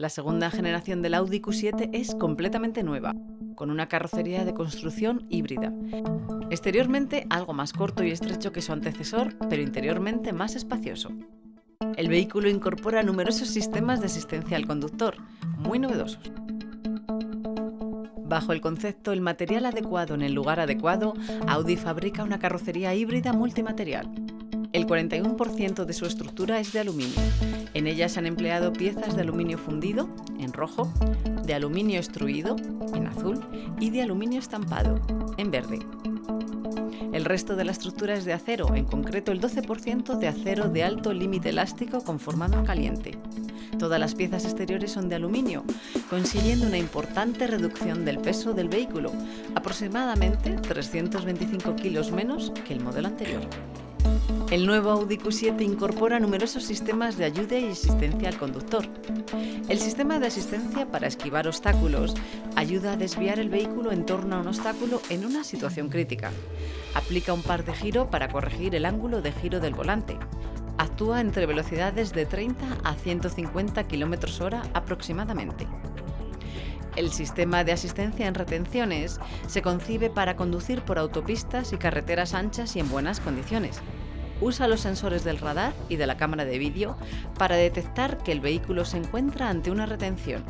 La segunda generación del Audi Q7 es completamente nueva, con una carrocería de construcción híbrida. Exteriormente algo más corto y estrecho que su antecesor, pero interiormente más espacioso. El vehículo incorpora numerosos sistemas de asistencia al conductor, muy novedosos. Bajo el concepto el material adecuado en el lugar adecuado, Audi fabrica una carrocería híbrida multimaterial. El 41% de su estructura es de aluminio. En ella se han empleado piezas de aluminio fundido, en rojo, de aluminio extruido, en azul, y de aluminio estampado, en verde. El resto de la estructura es de acero, en concreto el 12% de acero de alto límite elástico con formado caliente. Todas las piezas exteriores son de aluminio, consiguiendo una importante reducción del peso del vehículo, aproximadamente 325 kilos menos que el modelo anterior. El nuevo Audi Q7 incorpora numerosos sistemas de ayuda y asistencia al conductor. El sistema de asistencia para esquivar obstáculos ayuda a desviar el vehículo en torno a un obstáculo en una situación crítica. Aplica un par de giro para corregir el ángulo de giro del volante. Actúa entre velocidades de 30 a 150 km hora aproximadamente. El sistema de asistencia en retenciones se concibe para conducir por autopistas y carreteras anchas y en buenas condiciones usa los sensores del radar y de la cámara de vídeo para detectar que el vehículo se encuentra ante una retención.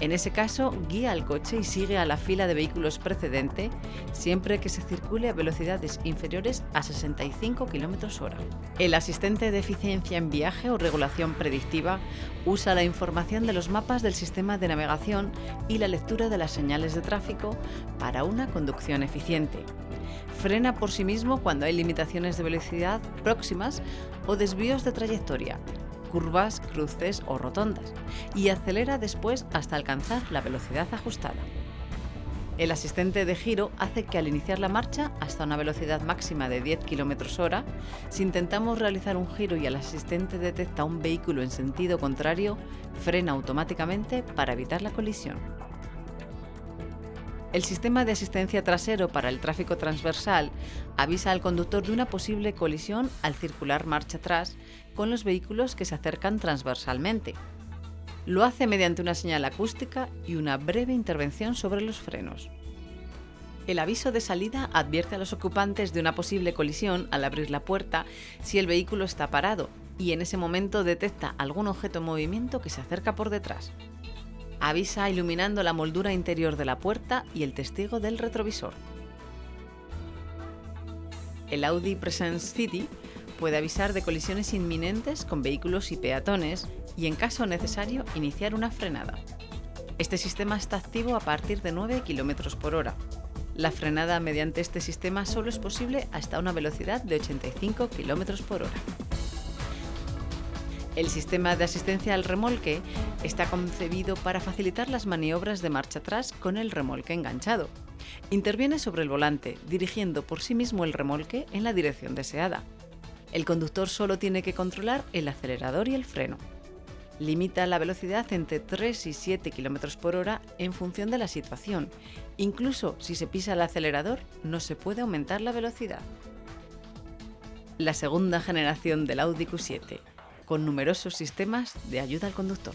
En ese caso, guía al coche y sigue a la fila de vehículos precedente siempre que se circule a velocidades inferiores a 65 km h El asistente de eficiencia en viaje o regulación predictiva usa la información de los mapas del sistema de navegación y la lectura de las señales de tráfico para una conducción eficiente. Frena por sí mismo cuando hay limitaciones de velocidad próximas o desvíos de trayectoria, curvas, cruces o rotondas, y acelera después hasta alcanzar la velocidad ajustada. El asistente de giro hace que al iniciar la marcha hasta una velocidad máxima de 10 km hora, si intentamos realizar un giro y el asistente detecta un vehículo en sentido contrario, frena automáticamente para evitar la colisión. El sistema de asistencia trasero para el tráfico transversal avisa al conductor de una posible colisión al circular marcha atrás con los vehículos que se acercan transversalmente. Lo hace mediante una señal acústica y una breve intervención sobre los frenos. El aviso de salida advierte a los ocupantes de una posible colisión al abrir la puerta si el vehículo está parado y en ese momento detecta algún objeto en movimiento que se acerca por detrás. Avisa iluminando la moldura interior de la puerta y el testigo del retrovisor. El Audi Presence City puede avisar de colisiones inminentes con vehículos y peatones y, en caso necesario, iniciar una frenada. Este sistema está activo a partir de 9 km por hora. La frenada mediante este sistema solo es posible hasta una velocidad de 85 km por hora. El sistema de asistencia al remolque está concebido para facilitar las maniobras de marcha atrás con el remolque enganchado. Interviene sobre el volante, dirigiendo por sí mismo el remolque en la dirección deseada. El conductor solo tiene que controlar el acelerador y el freno. Limita la velocidad entre 3 y 7 km por hora en función de la situación. Incluso si se pisa el acelerador, no se puede aumentar la velocidad. La segunda generación del Audi Q7 con numerosos sistemas de ayuda al conductor.